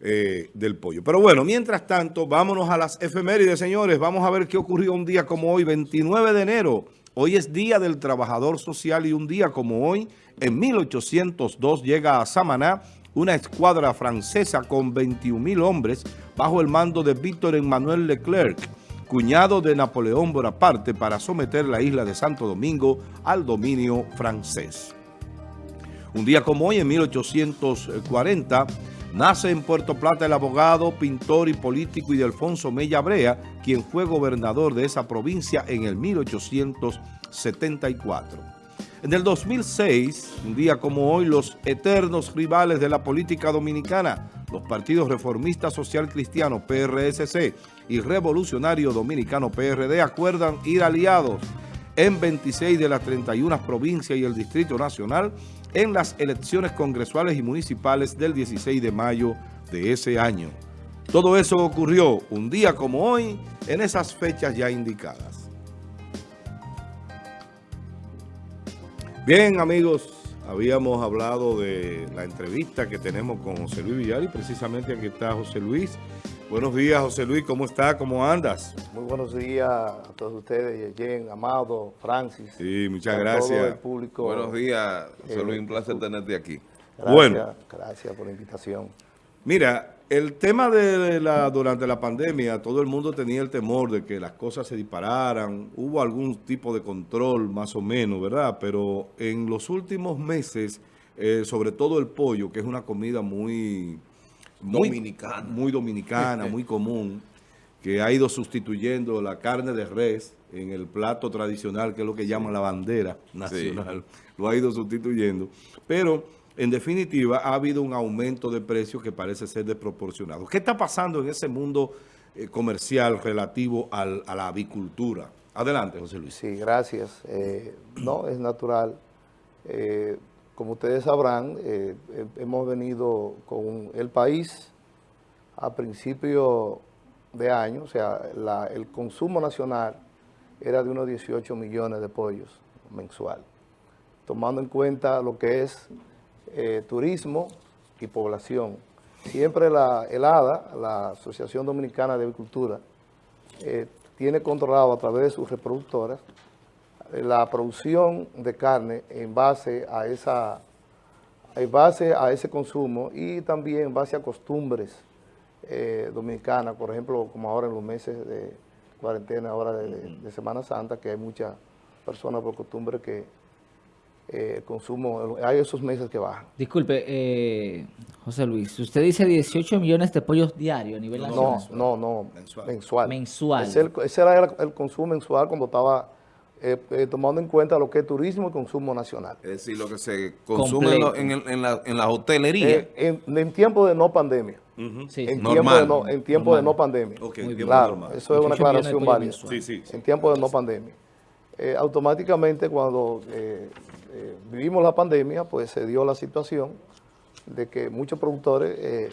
eh, del pollo. Pero bueno, mientras tanto, vámonos a las efemérides, señores. Vamos a ver qué ocurrió un día como hoy, 29 de enero. Hoy es Día del Trabajador Social y un día como hoy, en 1802, llega a Samaná una escuadra francesa con 21 mil hombres bajo el mando de Víctor Emmanuel Leclerc, cuñado de Napoleón Bonaparte, para someter la isla de Santo Domingo al dominio francés. Un día como hoy, en 1840, nace en Puerto Plata el abogado, pintor y político Ildefonso Mella Brea, quien fue gobernador de esa provincia en el 1874. En el 2006, un día como hoy, los eternos rivales de la política dominicana, los partidos reformistas social cristiano PRSC y revolucionario dominicano PRD acuerdan ir aliados en 26 de las 31 provincias y el Distrito Nacional en las elecciones congresuales y municipales del 16 de mayo de ese año. Todo eso ocurrió un día como hoy en esas fechas ya indicadas. Bien, amigos, habíamos hablado de la entrevista que tenemos con José Luis Villar y precisamente aquí está José Luis. Buenos días, José Luis, ¿cómo está? ¿Cómo andas? Muy buenos días a todos ustedes, Jen, Amado, Francis. Sí, muchas gracias. Todo el público. Buenos días, José Luis, un placer tenerte aquí. Gracias, Bueno. Gracias por la invitación. Mira, el tema de la durante la pandemia, todo el mundo tenía el temor de que las cosas se dispararan. Hubo algún tipo de control, más o menos, ¿verdad? Pero en los últimos meses, eh, sobre todo el pollo, que es una comida muy... muy Dominicana. Muy dominicana, muy común, que ha ido sustituyendo la carne de res en el plato tradicional, que es lo que llaman la bandera nacional. Lo ha ido sustituyendo. Pero, en definitiva, ha habido un aumento de precios que parece ser desproporcionado. ¿Qué está pasando en ese mundo eh, comercial relativo al- a la avicultura? Adelante, José Luis. Sí, gracias. Eh, no, es natural. Eh, como ustedes sabrán, eh, hemos venido con el país a principio de año, o sea, el consumo nacional era de unos 18 millones de pollos mensual, tomando en cuenta lo que es eh, turismo y población. Siempre la el ADA, la Asociación Dominicana de Agricultura, eh, tiene controlado a través de sus reproductoras la producción de carne en base a esa en base a ese consumo y también en base a costumbres eh, dominicanas, por ejemplo, como ahora en los meses de cuarentena, ahora de, de- de Semana Santa, que hay muchas personas por costumbre que eh, el consumo, hay esos meses que bajan. Disculpe, eh, José Luis, usted dice 18 millones de pollos diarios a nivel No, nacional. no, no, Mensual. mensual. Mensual. Ese, el- ese era el, el consumo mensual cuando estaba eh, eh, tomando en cuenta lo que es turismo y consumo nacional. Es decir, lo que se consume en, lo- en, el- en la, en la hotelería. Eh, en, en tiempo de no pandemia. Sí, En Normal. tiempo de no, en tiempo de no pandemia. Ok, Muy Claro, normal. eso es una 18 millones de aclaración válida. Sí, sí, sí. En tiempo de no pandemia. Eh, automáticamente cuando eh, eh, vivimos la pandemia, pues se dio la situación de que muchos productores eh,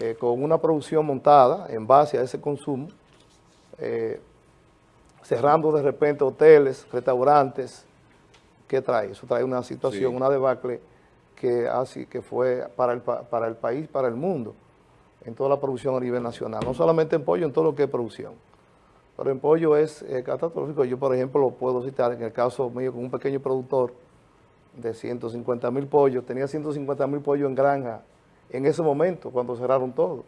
eh, con una producción montada en base a ese consumo, eh, cerrando de repente hoteles, restaurantes, ¿qué trae? Eso trae una situación, Sí. una debacle que así que fue para el, pa- para el país, para el mundo, en toda la producción a nivel nacional, no solamente en pollo, en todo lo que es producción. Pero en pollo es eh, catastrófico. Yo, por ejemplo, lo puedo citar en el caso mío con un pequeño productor de 150 mil pollos. Tenía 150 mil pollos en granja en ese momento, cuando cerraron todo.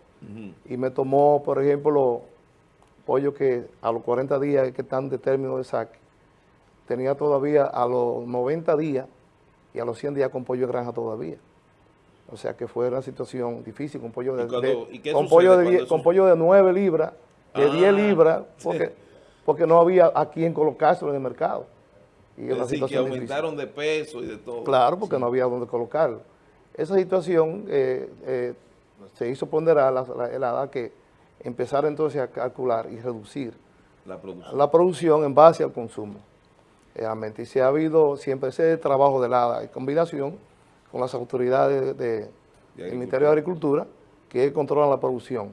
Y me tomó, por ejemplo, pollos que a los 40 días que están de término de saque, tenía todavía a los 90 días y a los 100 días con pollo de granja todavía. O sea que fue una situación difícil con pollo de, ¿Y cuando- de- con pollo de, cuando die- eso- con pollo de 9 libras, de Ah, 10 libras, sí. porque, porque no había a quien colocarlo en el mercado. Y es una decir, que situación difícil. aumentaron de peso y de todo. Claro, porque no había dónde colocarlo. Esa situación eh, eh, se hizo ponderar la, la, ADA que empezar entonces a calcular y reducir La producción. la producción en base al consumo. Realmente, y se ha habido siempre ese trabajo del ADA en combinación con las autoridades de- del Ministerio de Agricultura que controlan la producción,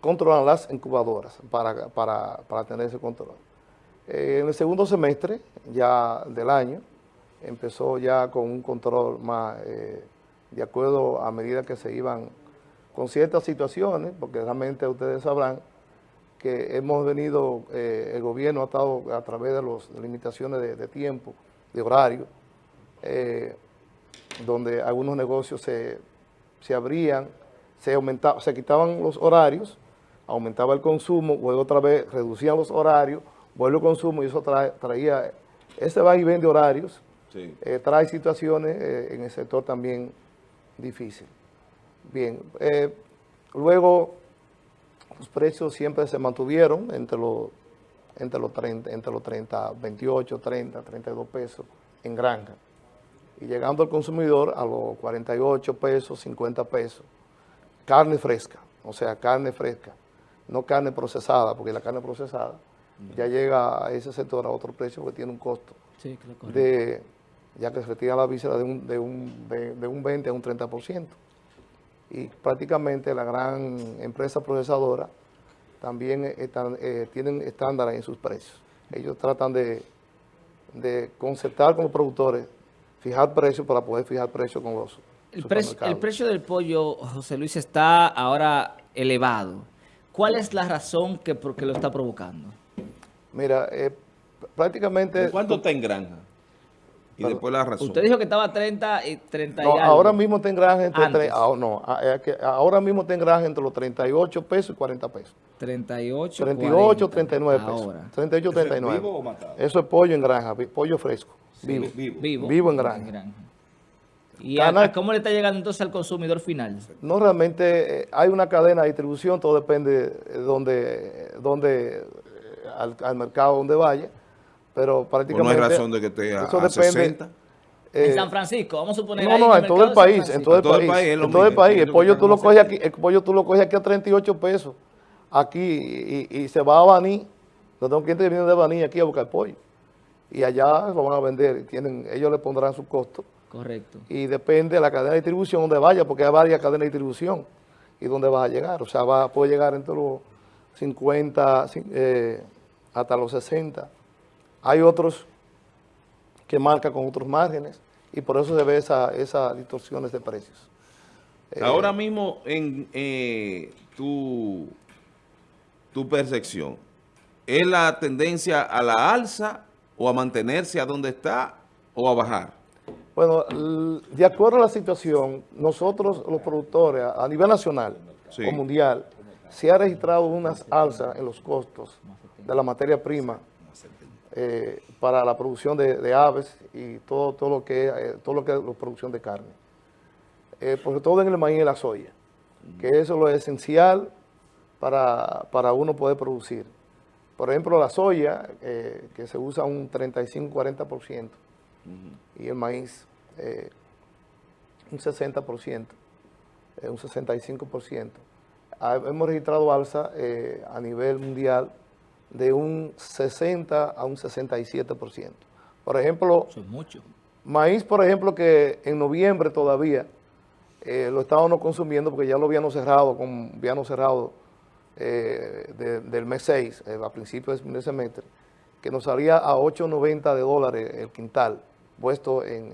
controlan las incubadoras para, para, para tener ese control. Eh, en el segundo semestre ya del año empezó ya con un control más eh, de acuerdo a medida que se iban con ciertas situaciones, porque realmente ustedes sabrán que hemos venido, eh, el gobierno ha estado a través de las limitaciones de, tiempo, de horario, eh, donde algunos negocios se, abrían, se, aumentaba, se quitaban los horarios, aumentaba el consumo, luego otra vez reducían los horarios, vuelve el consumo y eso traía, ese va y ven de horarios, eh, trae situaciones en el sector también difíciles. Bien, luego los precios siempre se mantuvieron entre los, entre los 30, entre los 30, 28, 30, 32 pesos en granja. Y llegando al consumidor a los 48 pesos, 50 pesos. Carne fresca, o sea, carne fresca, no carne procesada, porque la carne procesada ya llega a ese sector a otro precio que tiene un costo de, ya que se retira la víscera de un, de un, de un 20 a un 30% y prácticamente la gran empresa procesadora también están, eh, tienen estándares en sus precios. Ellos tratan de, de concertar con los productores, fijar precios para poder fijar precios con los el precio, el precio del pollo, José Luis, está ahora elevado. ¿Cuál es la razón que, por lo está provocando? Mira, eh, prácticamente... ¿Cuánto está en granja? Y después la razón. Usted dijo que estaba 30 y 30 no, ahora mismo granja entre, ah, no, ah, ahora mismo granja entre los 38 pesos y 40 pesos. 38, 38, 39 pesos. Ahora. 38, 39. ¿Eso es vivo o matado? Eso es pollo en granja, pollo fresco, vivo. Vivo. Vivo, en granja. ¿Y cómo le está llegando entonces al consumidor final? No, realmente eh, hay una cadena de distribución, todo depende de donde, donde al, al mercado donde vaya pero prácticamente... no hay razón de que esté a, eso depende, 60. en San Francisco, vamos a suponer... No, no, en, todo el país, en todo el país, en todo el país. El pollo tú lo coges aquí, el pollo tú lo coges aquí a 38 pesos, aquí, y, se va a Baní, no tengo clientes que vienen de Baní aquí a buscar pollo. Y allá lo van a vender, tienen, ellos le pondrán su costo. Correcto. Y depende de la cadena de distribución donde vaya, porque hay varias cadenas de distribución y dónde vas a llegar. O sea, va, puede llegar entre los 50 eh, hasta los 60 hay otros que marcan con otros márgenes y por eso se ve esas esa distorsiones de precios. Eh, Ahora mismo en eh, tu, tu percepción, ¿es la tendencia a la alza o a mantenerse a donde está o a bajar? Bueno, de acuerdo a la situación, nosotros los productores a nivel nacional o mundial, se ha registrado unas alzas en los costos de la materia prima eh, para la producción de, aves y todo, todo lo que eh, todo lo que es la producción de carne. Eh, sobre todo en el maíz y la soya, que eso es lo esencial para, para uno poder producir. Por ejemplo, la soya, que se usa un 35-40%, y el maíz un 60%, un 65%. Ah, hemos registrado alza a nivel mundial de un 60 a un 67%. Por ejemplo, mucho. maíz, por ejemplo, que en noviembre todavía eh, lo estábamos consumiendo porque ya lo habíamos cerrado, con, habíamos cerrado eh, del mes 6, eh, a principios de ese semestre, que nos salía a 8.90 de dólares el quintal, puesto en...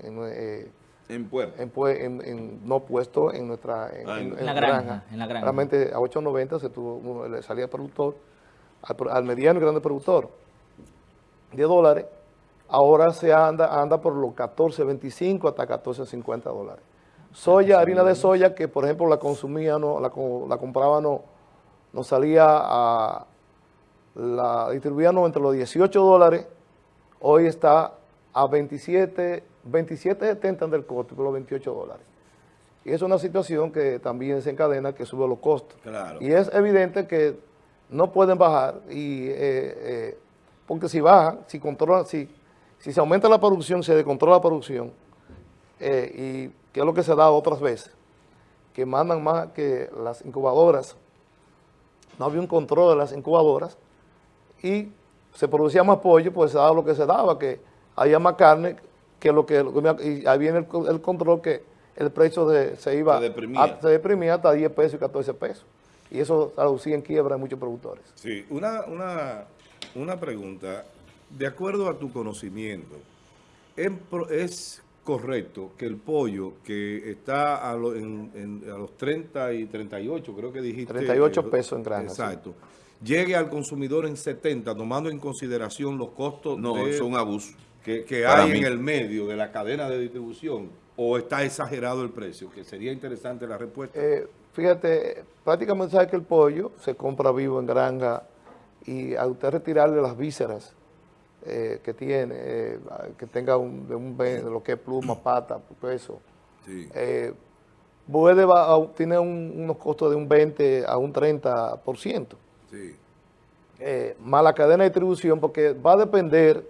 en puerto. En, no puesto en nuestra ah, en, la granja, En la granja. Realmente a 8.90 se tuvo, le salía al productor al, mediano y grande productor de dólares, ahora se anda, anda por los 14.25 hasta 14.50 dólares. Soya, harina de soya, que por ejemplo la consumía, no, la, la compraba, no, no salía a, la distribuíamos entre los 18 dólares, hoy está a 27, 27.70 del costo, por los 28 dólares. Y es una situación que también se encadena, que sube los costos. Y es evidente que no pueden bajar, y eh, eh, porque si bajan, si controlan, si, si se aumenta la producción, se descontrola la producción, eh, y que es lo que se da otras veces, que mandan más que las incubadoras, no había un control de las incubadoras, y se producía más pollo, pues se daba lo que se daba, que había más carne, que lo que, y ahí viene el, control que el precio de, se iba, se deprimía. hasta 10 pesos y 14 pesos y eso traducía en quiebra a muchos productores. Sí, una, una, pregunta. De acuerdo a tu conocimiento, ¿es correcto que el pollo que está a, lo- en- en- a los 30 y 38, creo que dijiste. 38 eh, pesos en granja, sí. Exacto. Llegue al consumidor en 70, tomando en consideración los costos No, de- es un abuso. que, que hay mí. en el medio de la cadena de distribución o está exagerado el precio, que sería interesante la respuesta. Eh, fíjate, prácticamente sabe que el pollo se compra vivo en granja y a usted retirarle las vísceras eh, que tiene, eh, que tenga un, de un de lo que es pluma, pata, peso, Sí. eh, puede va- a- tiene un- unos costos de un 20 a un 30%. sí. más la cadena de distribución, porque va a depender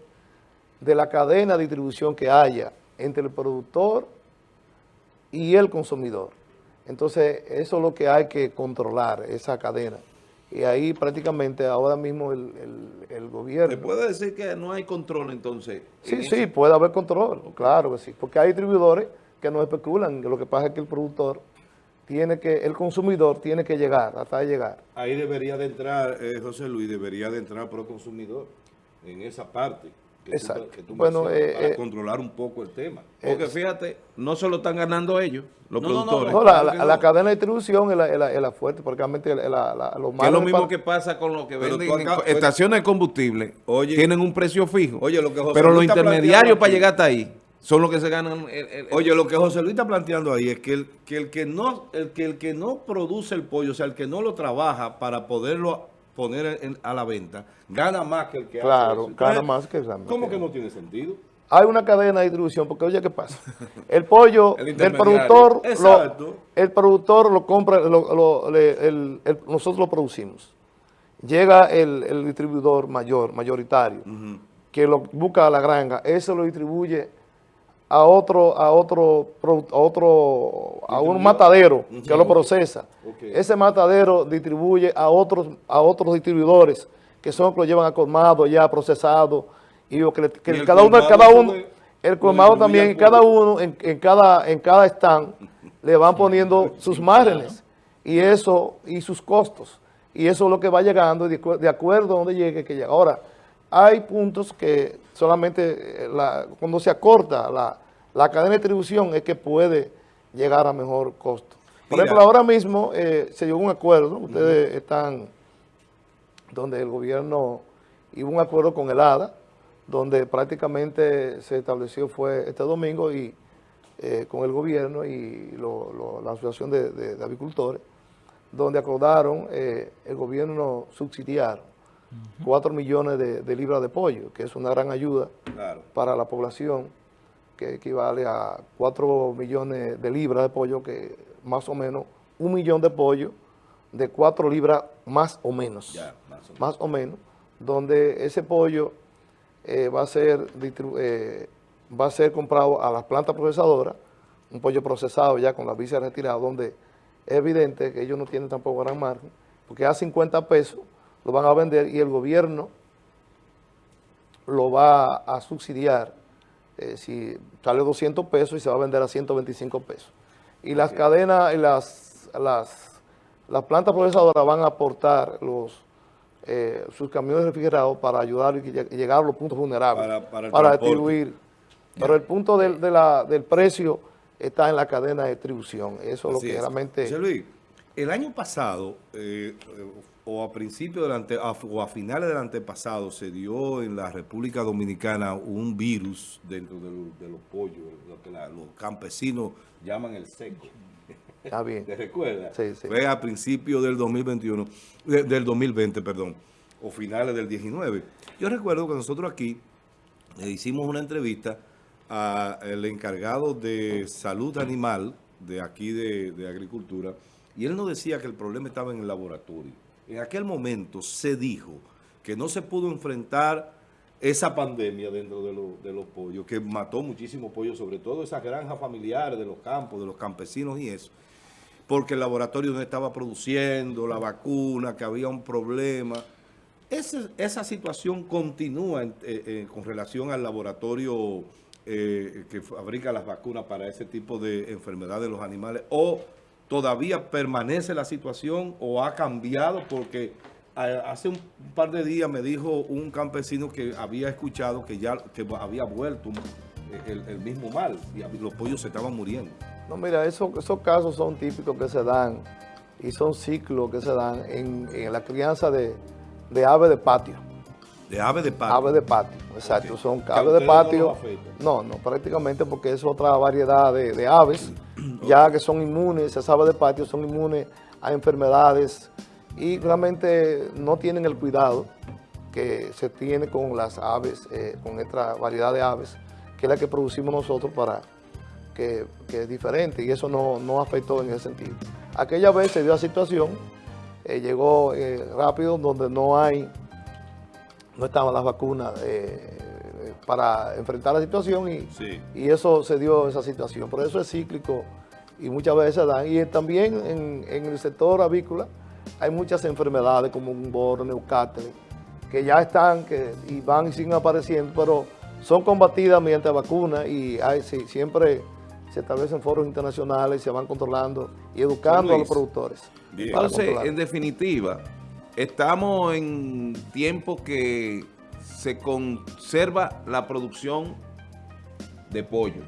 de la cadena de distribución que haya entre el productor y el consumidor. Entonces, eso es lo que hay que controlar, esa cadena. Y ahí prácticamente ahora mismo el, el- el ¿Me gobierno... puede decir que no hay control entonces? Sí, sí, puede haber control, claro que sí, porque hay distribuidores que no especulan, lo que pasa es que el productor tiene que, el consumidor tiene que llegar, hasta llegar. Ahí debería de entrar, eh, José Luis, debería de entrar pro consumidor en esa parte. Que tú- Exacto. que tú Bueno, eh, para eh, controlar un poco el tema. Porque fíjate, no solo están ganando ellos, los No, no, no, productores. No, la, claro la- la no. cadena de distribución es la, es la- es la fuerte, porque realmente la, la- la- los Que es lo mismo que pasa con lo que venden en acá- co- estaciones de combustible. Oye. tienen un precio fijo. Oye, lo que José pero los Luis está intermediarios planteando para llegar hasta ahí son los que se ganan. el- el- Oye, lo que José Luis está planteando ahí es que el que, el que no el que el que no produce el pollo, o sea, el que no lo trabaja para poderlo poner en- a la venta, gana más que el que Claro, hace eso. gana más que el que- ¿Cómo que no tiene sentido? Hay una cadena de distribución, porque oye, ¿qué pasa? El pollo El del productor, lo, el productor lo compra, lo- lo- le- el- el- nosotros lo producimos. Llega el, el distribuidor mayor, mayoritario, que lo busca a la granja, ese lo distribuye a otro, a otro, a otro, a un matadero que lo procesa. Ese matadero distribuye a otros, a otros distribuidores que son los que lo llevan a colmado ya procesado y que, le- que Y el cada uno, cada uno, el colmado también, cada uno en, en cada, en cada stand le van poniendo sus márgenes. Y eso, y sus costos. Y eso es lo que va llegando de, de acuerdo a donde llegue que llega. Ahora, hay puntos que solamente eh, la- cuando se acorta la, la cadena de distribución es que puede llegar a mejor costo. Por Mira. ejemplo, ahora mismo eh, se llegó a un acuerdo, ustedes están donde el gobierno hizo un acuerdo con el ADA, donde prácticamente se estableció fue este domingo y eh, con el gobierno y lo- lo- la Asociación de, de- de Avicultores, donde acordaron eh, el gobierno subsidiar 4 millones de, de libras de pollo, que es una gran ayuda Claro. para la población, que equivale a 4 millones de libras de pollo, que más o menos un millón de pollo de 4 libras más o menos. Ya, más o menos. Más o menos, donde ese pollo eh, va, a ser eh, va a ser comprado a las plantas procesadoras, un pollo procesado ya con la visa retirada, donde es evidente que ellos no tienen tampoco gran margen, porque a 50 pesos lo van a vender y el gobierno lo va a subsidiar eh, si sale 200 pesos y se va a vender a 125 pesos. Y las cadenas, y las, las, las plantas procesadoras van a aportar los eh, sus camiones refrigerados para ayudar y lle- y llegar a los puntos vulnerables, Para- para el para distribuir. Pero el punto del, de la- del precio está en la cadena de distribución. Eso es lo que realmente... El año pasado, eh, eh, o a principios del ante- o a finales del antepasado, se dio en la República Dominicana un virus dentro de, lo- de los pollos, lo que la- los campesinos llaman el seco. Está bien. ¿Te recuerdas? Sí, sí. Fue a principios del 2021, de- del 2020, perdón, o finales del 19. Yo recuerdo que nosotros aquí le hicimos una entrevista al encargado de salud animal de aquí de, de agricultura y él nos decía que el problema estaba en el laboratorio. En aquel momento se dijo que no se pudo enfrentar esa pandemia dentro de, lo- los pollos, que mató muchísimos pollos, sobre todo esas granjas familiares de los campos, de los campesinos y eso, porque el laboratorio no estaba produciendo la vacuna, que había un problema. Esa situación continúa en- eh, eh, con relación al laboratorio eh, que fabrica las vacunas para ese tipo de enfermedades de los animales, o todavía permanece la situación o ha cambiado porque hace un par de días me dijo un campesino que había escuchado que ya que había vuelto el, el mismo mal y los pollos se estaban muriendo. No, mira, eso- esos casos son típicos que se dan y son ciclos que se dan en, en la crianza de, de aves de patio. De ave de patio. Aves de patio, exacto. Son aves de no patio. afecta. No, no, prácticamente porque es otra variedad de, de aves, ya que son inmunes, esas aves de patio son inmunes a enfermedades y realmente no tienen el cuidado que se tiene con las aves, eh, con esta variedad de aves, que es la que producimos nosotros para que, que es diferente y eso no, no afectó en ese sentido. Aquella vez se dio la situación, eh, llegó eh, rápido donde no hay no estaban las vacunas eh, eh, para enfrentar la situación y, Sí. y eso se dio esa situación. Por eso es cíclico y muchas veces se dan. Y también en, en el sector avícola hay muchas enfermedades como un borro, neucáter, que ya están que, y van y siguen apareciendo, pero son combatidas mediante vacunas y hay, sí, siempre se establecen foros internacionales, se van controlando y educando a los productores. Entonces, en definitiva, estamos en tiempo que se conserva la producción de pollo.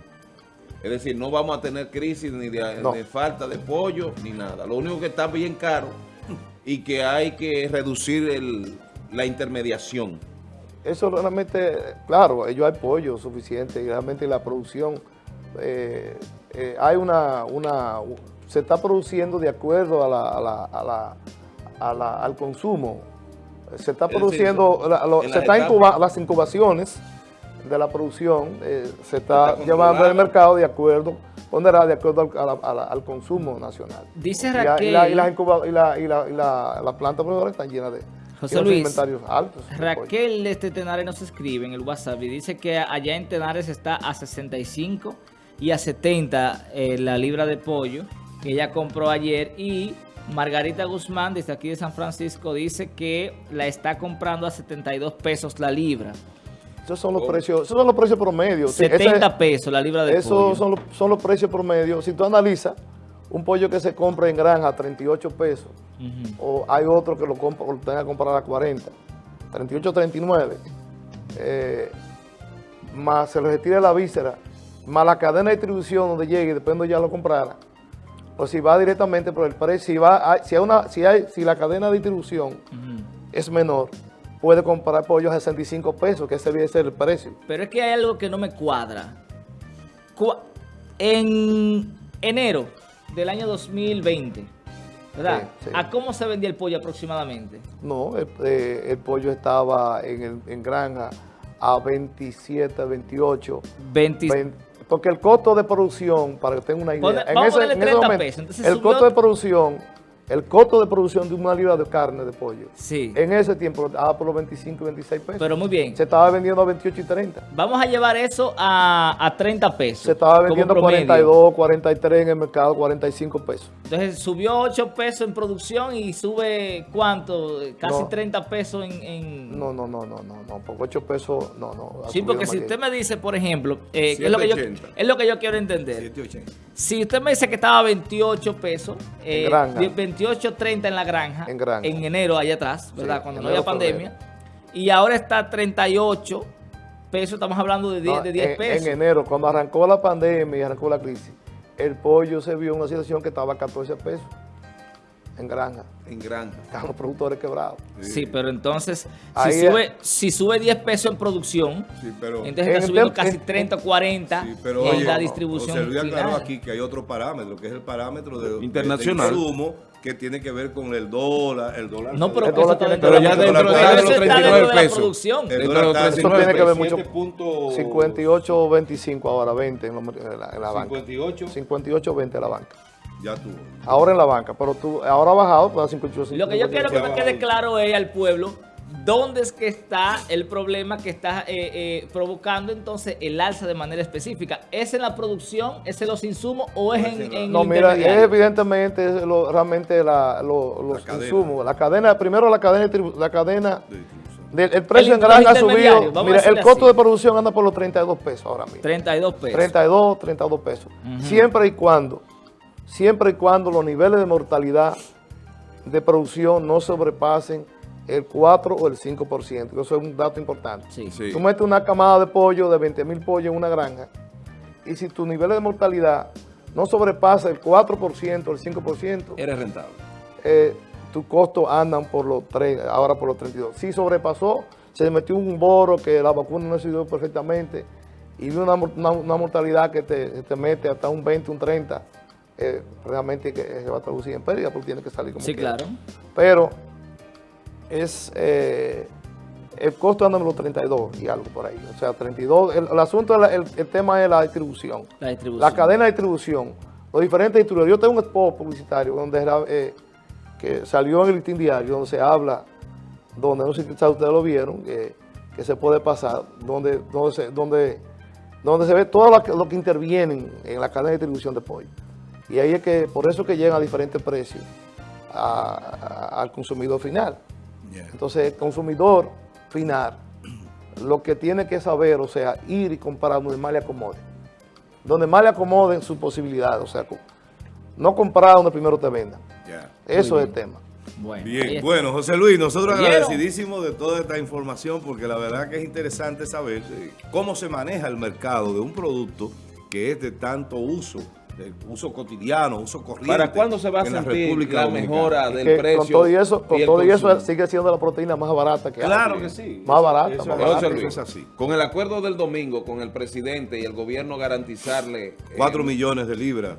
Es decir, no vamos a tener crisis ni de, No. de falta de pollo ni nada. Lo único que está bien caro y que hay que reducir el- la intermediación. Eso realmente, claro, ellos hay pollo suficiente y realmente la producción, eh, eh, hay una, una, se está produciendo de acuerdo a la, a la- a la- a la- al consumo. Se está produciendo, la- lo- en se las está etapas. incuba- las incubaciones de la producción eh, se está Está llevando al mercado de acuerdo, ponderada de acuerdo al, a la- a la- al consumo nacional. Dice Y, la- y Raquel, la, y las incuba- y la- y la- y la- las plantas proveedoras están llenas de José Luis, inventarios altos. Raquel este Tenares nos escribe en el WhatsApp y dice que allá en Tenares está a 65 y a 70 eh, la libra de pollo que ella compró ayer y Margarita Guzmán desde aquí de San Francisco dice que la está comprando a 72 pesos la libra. Esos son los precios, esos son los precios promedios. Sí, ese- 70 pesos la libra de pollo. Esos son los, son los precios promedios. Si tú analizas un pollo que se compra en granja a 38 pesos, o hay otro que lo, compra, lo tenga que comprar a 40, 38, 39, eh, más se le retira la víscera, más la cadena de distribución donde llegue, depende de ya lo comprara, o si va directamente por el precio, si, va, si, hay una, si, hay, si la cadena de distribución es menor, puede comprar pollo a 65 pesos, que ese debe ser el precio. Pero es que hay algo que no me cuadra. Cua- En enero del año 2020, ¿verdad? Sí, sí. ¿A cómo se vendía el pollo aproximadamente? No, el, eh, el pollo estaba en, el- en granja a 27, 28. 20 vein- porque el costo de producción, para que tengan una idea, Pone- en ese, ponerle en ese 30 momento, pesos, el costo de producción, el costo de producción de una libra de carne de pollo, Sí, en ese tiempo estaba por los 25 y 26 pesos. pero muy bien. se estaba vendiendo a 28 y 30. Vamos a llevar eso a, a 30 pesos. Se estaba vendiendo a promedio. 42, 43 en el mercado, 45 pesos. Entonces subió 8 pesos en producción y sube ¿cuánto? Casi No. 30 pesos en... en- No, no, no, no, no, no, por 8 pesos, no, no. Sí, porque si usted me dice, por ejemplo, eh, que es, lo que yo, 7.80. es lo que yo quiero entender. 780. Si usted me dice que estaba a 28 pesos, eh, En granja. 28, 30 en la granja, En granja. enero allá atrás, ¿verdad? Sí, Cuando no había pandemia. Y ahora está 38 pesos, estamos hablando de 10, No, de 10 en, pesos. en enero, cuando arrancó la pandemia y arrancó la crisis, el pollo se vio en una situación que estaba a 14 pesos en granja. En granja. Estaban los productores quebrados. Sí, pero entonces, si sube, si sube 10 pesos en producción, Sí, pero, entonces En está el subiendo tem- casi en- 30 o 40 sí, pero en oye, la distribución José Luis aclaró aquí que hay otro parámetro, que es el parámetro de, Internacional. de insumo, que tiene que ver con el dólar, el dólar. No, pero El eso dólar tiene dentro que de ver ya dentro el de dólar los Eso está 39 dentro de la pesos. producción. El Dentro dólar de está 39 tiene que ver mucho- 7.25 58, 25 ahora 20 en, la- en la, banca. 58, 58, 20 en la banca. ya tuvo. Ahora en la banca, pero tú, ahora ha bajado pues a 58, Lo que yo quiero que me 58. quede claro es al pueblo dónde es que está el problema que está eh, eh, provocando entonces el alza de manera específica. ¿Es en la producción, es en los insumos o es en, en No, el mira, es evidentemente es lo- realmente la- lo- los cadena. insumos. La cadena, primero la cadena, de tribu- la cadena del- el precio El en granja ha subido. Mira, el costo así. de producción anda por los 32 pesos ahora mismo. 32 pesos. 32, 32 pesos. Siempre y cuando, siempre y cuando los niveles de mortalidad de producción no sobrepasen el 4 o el 5%. Eso es un dato importante. Sí. Sí. Tú metes una camada de pollo de 20 mil pollos en una granja y si tu nivel de mortalidad no sobrepasa el 4% o el 5%, Eres rentable. eh, tus costos andan por los 3, ahora por los 32. Si sobrepasó, se metió un boro que la vacuna no sirvió perfectamente y una, una- una mortalidad que te, te mete hasta un 20, un 30, eh, realmente que se va a traducir en pérdida porque tiene que salir como Sí, quiera. claro. Pero es eh, el costo anda en los 32 y algo por ahí. O sea, 32. El, el asunto, el, el tema es la distribución. La distribución. La cadena de distribución. Los diferentes distribuidores. Yo tengo un spot publicitario donde era, eh, que salió en el listín diario, donde se habla, donde no sé si ustedes lo vieron, que, que se puede pasar, donde, donde, se, donde, donde se ve todo lo que, lo que intervienen en la cadena de distribución de pollo. Y ahí es que, por eso que llegan a diferentes precios a- a- al consumidor final. Entonces, el consumidor final, lo que tiene que saber, o sea, ir y comprar donde más le acomode. Donde más le acomoden sus posibilidades, o sea, no comprar donde primero te vendan. Eso es el tema. Bueno, Bien, bueno, José Luis, nosotros agradecidísimos de toda esta información porque la verdad que es interesante saber eh, cómo se maneja el mercado de un producto que es de tanto uso, de uso cotidiano, uso corriente. ¿Para cuándo se va a en la sentir República la Dominicana. mejora del que precio? con todo y eso, con y todo y eso sigue siendo la proteína más barata que hay. Claro que sí. Más barata, eso más es- barata. eso Luis, es así. Con el acuerdo del domingo con el presidente y el gobierno garantizarle... eh, Cuatro millones de libras.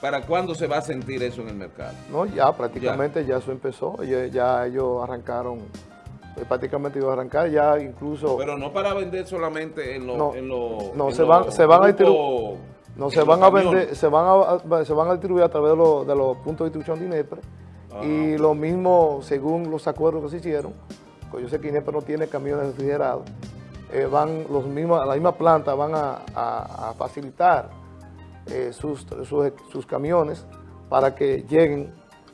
¿Para cuándo se va a sentir eso en el mercado? No, ya prácticamente ya, eso empezó. Ya, ya ellos arrancaron, eh, prácticamente iban a arrancar, ya incluso... Pero no para vender solamente en los... No, en los- no, en se van- se van a grupos- No, se van a vender, se van a, se van a distribuir a través de, los- de los puntos de distribución de INEPRE. Ah, y lo mismo, según los acuerdos que se hicieron, pues yo sé que INEPRE no tiene camiones refrigerados, eh, van los mismos, la misma planta van a, a- a facilitar eh, sus, sus, sus camiones para que lleguen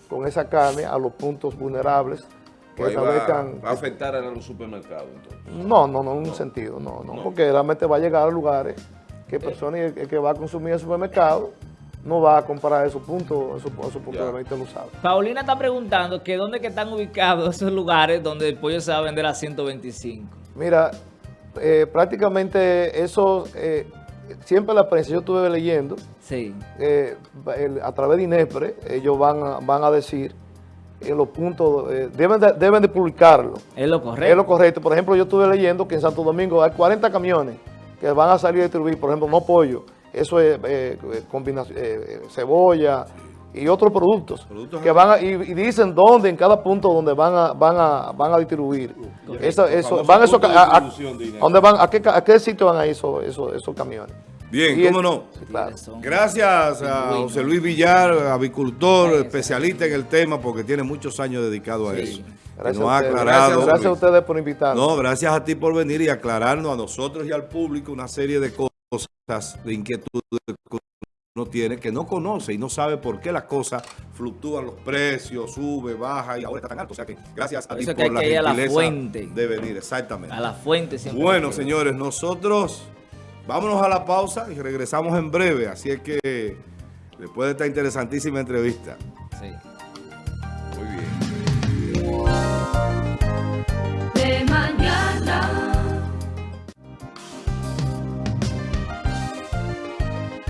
con esa carne a los puntos vulnerables que Pues va, establezcan... va a afectar a los supermercados entonces. No, no, no, en un sentido, no, no, porque realmente va a llegar a lugares que personas el- el que va a consumir en el supermercado no va a comprar esos puntos, esos, esos puntos Ya. de venta usados. Paulina está preguntando que dónde que están ubicados esos lugares donde el pollo se va a vender a 125. Mira, eh, prácticamente eso, eh, siempre la prensa, yo estuve leyendo, Sí. eh, el- a través de INEPRE, ellos van a, van a decir en los puntos, eh, deben, de, deben de publicarlo. Es lo correcto. Es lo correcto. Por ejemplo, yo estuve leyendo que en Santo Domingo hay 40 camiones que van a salir a distribuir, por ejemplo, no pollo, eso es eh, eh, combinación, eh, cebolla y otros productos. Productos que van a- y, y dicen dónde en cada punto donde van a, van a, van a distribuir. Esa- eso, van de ca- a- a- de INEPRE. ¿a dónde van, a, qué, a qué sitio van a ir esos, esos, esos camiones? Bien, Y cómo el- no. Sí, claro. Gracias a. José Luis Villar, avicultor, especialista en el tema, porque tiene muchos años dedicado a Sí. eso. Que Gracias, nos ha ustedes. aclarado. Gracias, gracias a ustedes por invitarnos. No, gracias a ti por venir y aclararnos a nosotros y al público una serie de cosas, de inquietudes que uno tiene, que no conoce y no sabe por qué las cosas fluctúan los precios, sube, baja y ahora está tan alto. O sea que gracias a Por ti por hay la ir a la gentileza fuente. de venir, exactamente. A la fuente siempre. Bueno, señores, nosotros vámonos a la pausa y regresamos en breve. Así es que después de esta interesantísima entrevista, Sí.